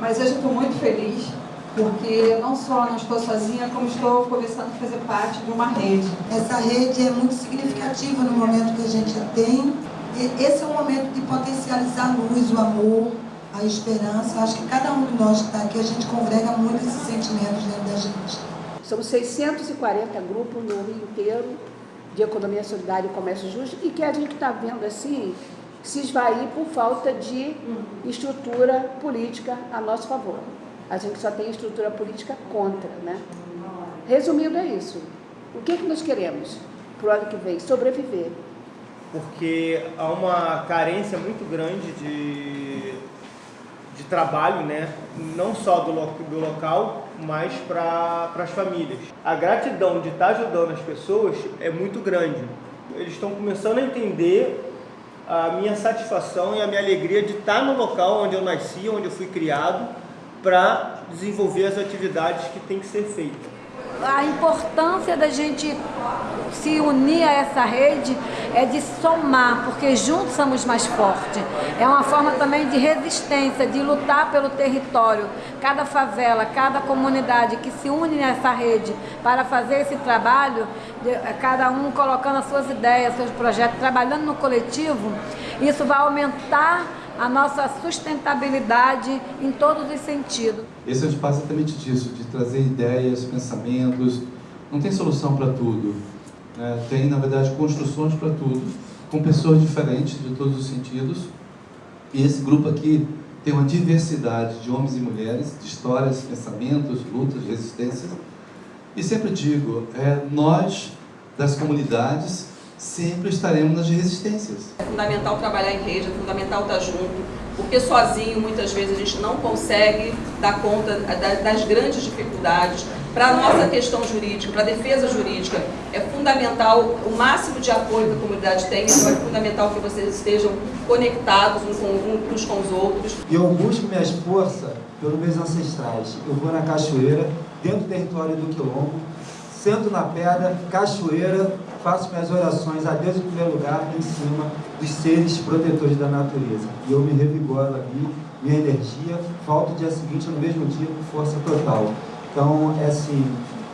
Mas hoje eu estou muito feliz, porque não só não estou sozinha, como estou começando a fazer parte de uma rede. Essa rede é muito significativa no momento que a gente tem. E esse é o momento de potencializar a luz, o amor, a esperança. Acho que cada um de nós que está aqui, a gente congrega muito esses sentimentos dentro da gente. Somos 640 grupos no Rio inteiro de economia solidária e comércio justo e que a gente está vendo assim se esvair por falta de estrutura política a nosso favor. A gente só tem estrutura política contra, né? Resumindo, é isso. O que, que nós queremos para o ano que vem? Sobreviver. Porque há uma carência muito grande de, de trabalho, né? não só do, do local, mas para as famílias. A gratidão de estar ajudando as pessoas é muito grande. Eles estão começando a entender a minha satisfação e a minha alegria de estar no local onde eu nasci, onde eu fui criado, para desenvolver as atividades que tem que ser feitas. A importância da gente se unir a essa rede é de somar, porque juntos somos mais fortes. É uma forma também de resistência, de lutar pelo território. Cada favela, cada comunidade que se une nessa rede para fazer esse trabalho, cada um colocando as suas ideias, seus projetos, trabalhando no coletivo, isso vai aumentar a nossa sustentabilidade em todos os sentidos. Esse é o espaço exatamente disso, de trazer ideias, pensamentos. Não tem solução para tudo. Né? Tem, na verdade, construções para tudo, com pessoas diferentes de todos os sentidos. E esse grupo aqui tem uma diversidade de homens e mulheres, de histórias, pensamentos, lutas, resistências. E sempre digo, é, nós, das comunidades, sempre estaremos nas resistências. É fundamental trabalhar em rede, é fundamental estar junto, porque sozinho muitas vezes a gente não consegue dar conta das grandes dificuldades. Para a nossa questão jurídica, para a defesa jurídica, é fundamental o máximo de apoio que a comunidade tem, então é fundamental que vocês estejam conectados uns com, uns com os outros. E eu busco minhas forças pelos meus ancestrais. Eu vou na cachoeira, dentro do território do Quilombo, sento na pedra, cachoeira, faço minhas orações a Deus em primeiro lugar, em cima dos seres protetores da natureza. E eu me revigoro ali, minha energia, volto o dia seguinte, no mesmo dia, com força total. Então, é assim,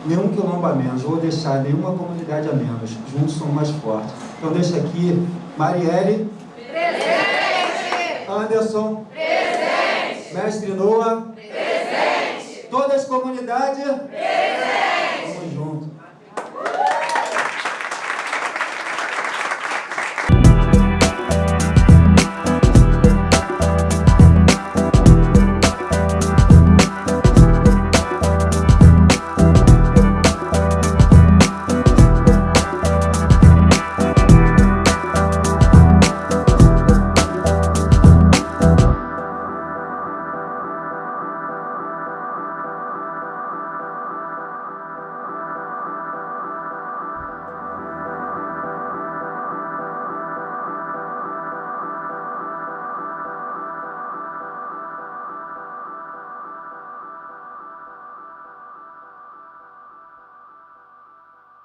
nenhum quilombo a menos, vou deixar nenhuma comunidade a menos, juntos somos mais fortes. Então, deixa aqui, Marielle. Presente! Anderson. Presente! Mestre Noah. Presente! Todas as comunidades. Presente!